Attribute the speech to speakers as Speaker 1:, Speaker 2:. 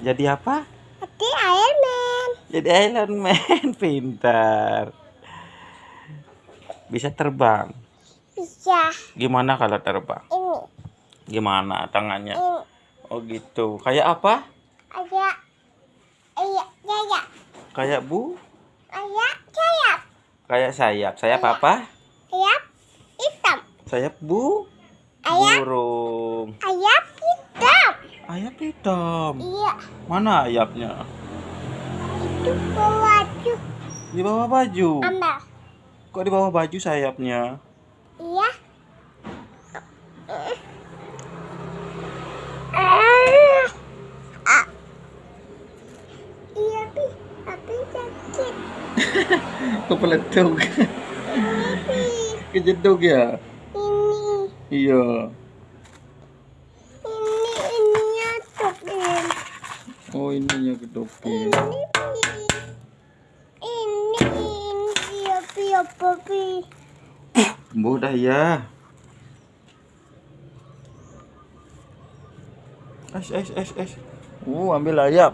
Speaker 1: Jadi apa?
Speaker 2: Jadi Iron Man.
Speaker 1: Jadi Iron Man, pintar. Bisa terbang.
Speaker 2: Bisa.
Speaker 1: Gimana kalau terbang?
Speaker 2: Ini.
Speaker 1: Gimana tangannya?
Speaker 2: Ini.
Speaker 1: Oh gitu. Kayak apa?
Speaker 2: Ada. Iya, sayap.
Speaker 1: Kayak bu?
Speaker 2: Ada sayap.
Speaker 1: Kayak sayap. Sayap apa?
Speaker 2: Sayap hitam.
Speaker 1: Sayap bu?
Speaker 2: Ayap.
Speaker 1: Burung.
Speaker 2: Ayap hitam.
Speaker 1: Ayap hitam.
Speaker 2: Iya.
Speaker 1: Mana ayapnya?
Speaker 2: Itu baju.
Speaker 1: Di bawah baju.
Speaker 2: Ambil.
Speaker 1: Kok di bawah baju sayapnya?
Speaker 2: Iya. Ah. Iya, Pi. Tapi sakit.
Speaker 1: Kepeleduk.
Speaker 2: Ini, Pi.
Speaker 1: Kejeduk ya?
Speaker 2: Ini.
Speaker 1: Iya. Oh.
Speaker 2: Ini, Pi. Ini, ini. Iya, Pi. Apa, Pi?
Speaker 1: Mudah ya. Es, es, es, es. Uh, ambil ayap.